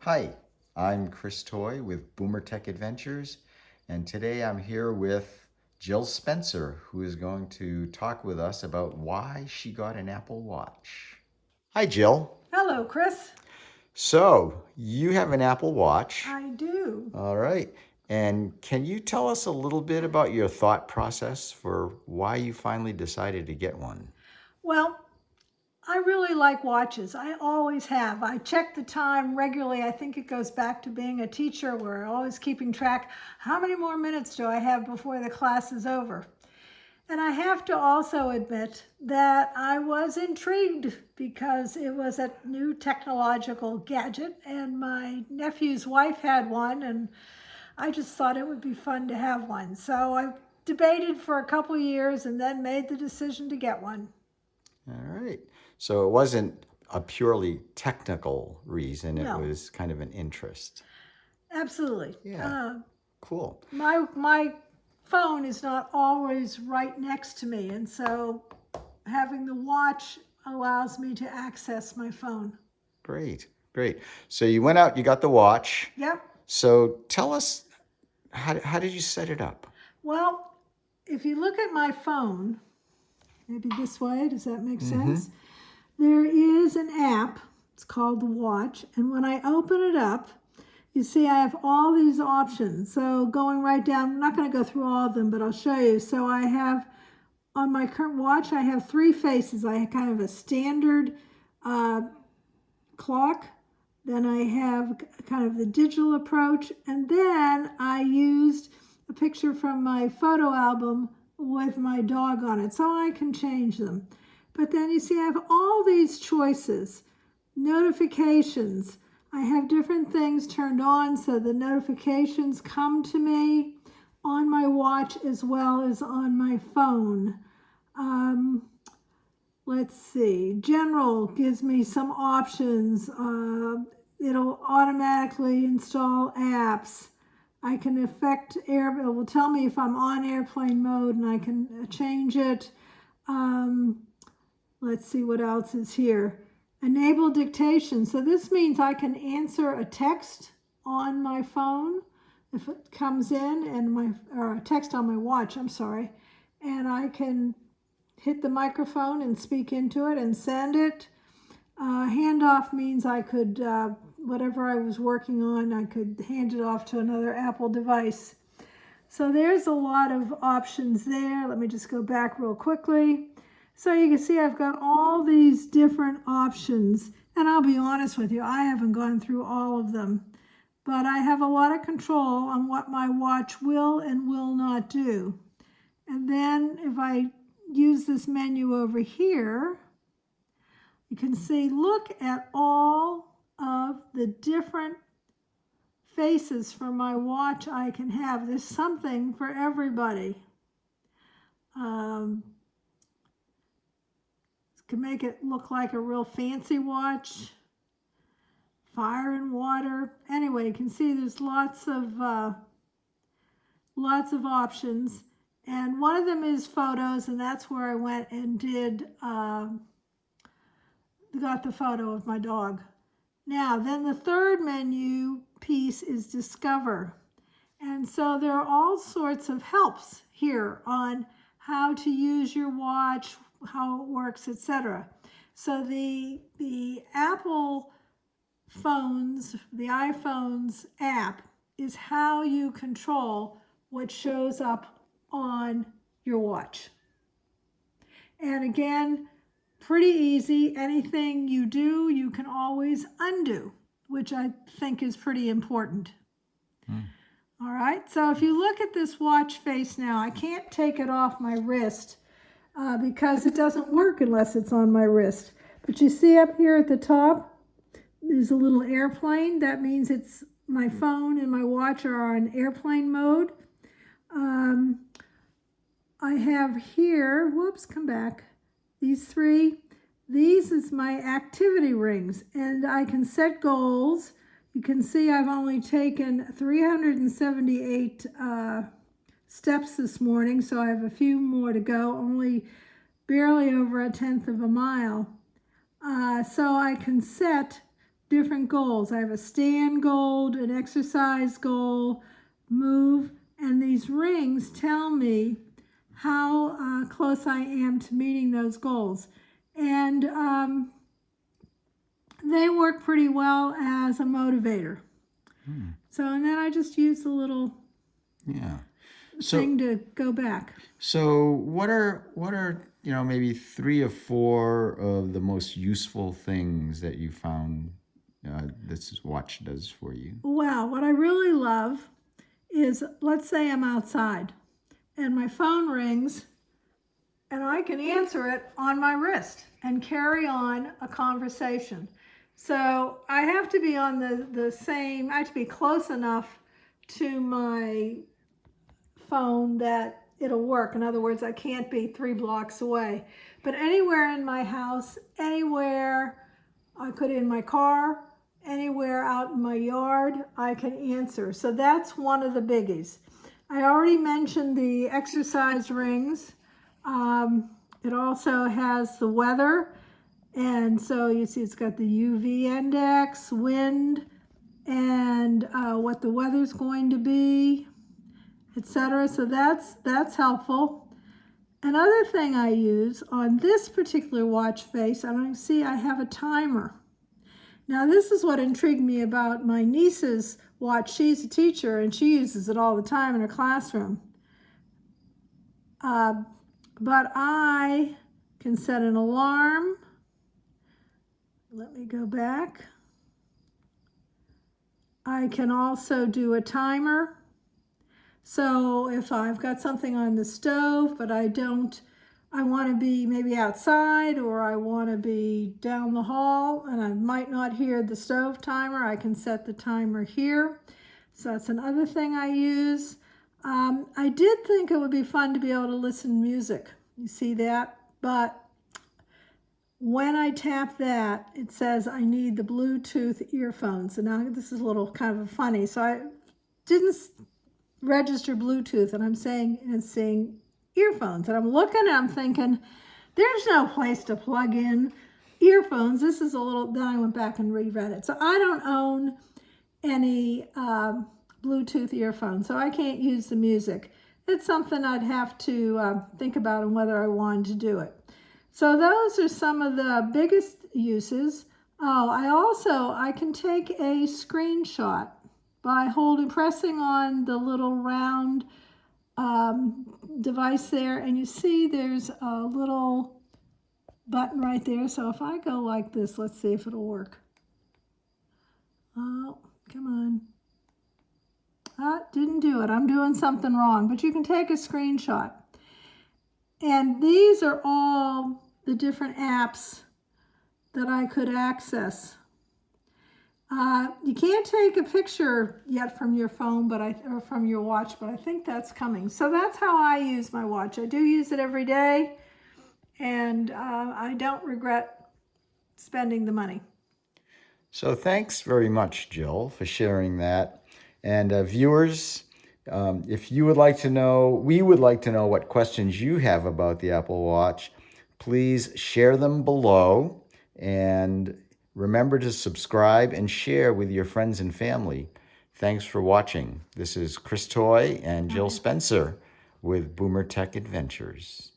Hi, I'm Chris Toy with Boomer Tech Adventures, and today I'm here with Jill Spencer, who is going to talk with us about why she got an Apple Watch. Hi, Jill. Hello, Chris. So, you have an Apple Watch. I do. All right. And can you tell us a little bit about your thought process for why you finally decided to get one? Well, I really like watches. I always have. I check the time regularly. I think it goes back to being a teacher where always keeping track. How many more minutes do I have before the class is over? And I have to also admit that I was intrigued because it was a new technological gadget and my nephew's wife had one and I just thought it would be fun to have one. So I debated for a couple years and then made the decision to get one. All right. So it wasn't a purely technical reason. It No. was kind of an interest. Absolutely. Yeah. Uh, Cool. my my phone is not always right next to me, and so having the watch allows me to access my phone. Great. Great. So you went out, you got the watch. Yep. So tell us, how, how did you set it up? Well, if you look at my phone, maybe this way, does that make sense? There is an app, it's called the Watch, and when I open it up, you see I have all these options. So going right down, I'm not going to go through all of them, but I'll show you. So I have, on my current watch, I have three faces. I have kind of a standard uh, clock, then I have kind of the digital approach, and then I used a picture from my photo album with my dog on it, so I can change them. But then you see I have all these choices, notifications. I have different things turned on so the notifications come to me on my watch as well as on my phone. Um, let's see, general gives me some options. Uh, it'll automatically install apps. I can affect air, it will tell me if I'm on airplane mode and I can change it. Um, let's see what else is here. Enable dictation. So this means I can answer a text on my phone if it comes in and my, or a text on my watch, I'm sorry. And I can hit the microphone and speak into it and send it. Uh, handoff means I could, uh, whatever I was working on, I could hand it off to another Apple device. So there's a lot of options there. Let me just go back real quickly. So you can see I've got all these different options. And I'll be honest with you, I haven't gone through all of them. But I have a lot of control on what my watch will and will not do. And then if I use this menu over here, you can see, look at all of the different faces for my watch I can have. There's something for everybody. Um, can make it look like a real fancy watch. Fire and water. Anyway, you can see there's lots of uh, lots of options. And one of them is photos, and that's where I went and did, uh, got the photo of my dog. Now, then the third menu piece is discover. And so there are all sorts of helps here on how to use your watch, how it works, etc. So the, the Apple phones, the iPhone's app is how you control what shows up on your watch. And again, pretty easy. Anything you do, you can always undo, which I think is pretty important. Hmm. All right, so if you look at this watch face now, I can't take it off my wrist uh, because it doesn't work unless it's on my wrist. But you see up here at the top, there's a little airplane. That means it's my phone and my watch are on airplane mode. Um, I have here, whoops, come back, these three. These is my activity rings and I can set goals. You can see I've only taken 378 uh, steps this morning, so I have a few more to go, only barely over a tenth of a mile. Uh, so I can set different goals. I have a stand goal, an exercise goal, move, and these rings tell me how uh, close I am to meeting those goals. And um, they work pretty well as a motivator. So, and then I just use the little Yeah. So thing to go back. so what are what are you know maybe three or four of the most useful things that you found uh, this watch does for you? Well, what I really love is let's say I'm outside and my phone rings and I can answer it on my wrist and carry on a conversation. So I have to be on the, the same, I have to be close enough to my phone that it'll work. In other words, I can't be three blocks away. But anywhere in my house, anywhere I could in my car, anywhere out in my yard, I can answer. So that's one of the biggies. I already mentioned the exercise rings. Um, it also has the weather. And so you see it's got the UV index, wind, and uh, what the weather's going to be, etc. So that's that's helpful. Another thing I use on this particular watch face, I don't see I have a timer. Now this is what intrigued me about my niece's watch. She's a teacher and she uses it all the time in her classroom. Uh, but I can set an alarm. Let me go back. I can also do a timer. So if I've got something on the stove, but I don't, I want to be maybe outside or I want to be down the hall and I might not hear the stove timer, I can set the timer here. So that's another thing I use. Um, I did think it would be fun to be able to listen music. You see that? But when I tap that, it says I need the Bluetooth earphones. And now this is a little kind of funny. So I didn't register Bluetooth and I'm saying and saying earphones. And I'm looking and I'm thinking, there's no place to plug in earphones. This is a little, then I went back and reread it. So I don't own any um, Bluetooth earphones, so I can't use the music. It's something I'd have to uh, think about and whether I wanted to do it. So those are some of the biggest uses. Oh, I also, I can take a screenshot by holding, pressing on the little round um, device there. And you see there's a little button right there. So if I go like this, let's see if it'll work. Oh, come on. Ah, didn't do it. I'm doing something wrong. But you can take a screenshot. And these are all the different apps that I could access. Uh, you can't take a picture yet from your phone, but I or from your watch, but I think that's coming. So that's how I use my watch. I do use it every day, and uh, I don't regret spending the money. So thanks very much, Jill, for sharing that. And uh, viewers, um, if you would like to know, we would like to know what questions you have about the Apple Watch, please share them below. And remember to subscribe and share with your friends and family. Thanks for watching. This is Chris Toy and Jill Spencer with Boomer Tech Adventures.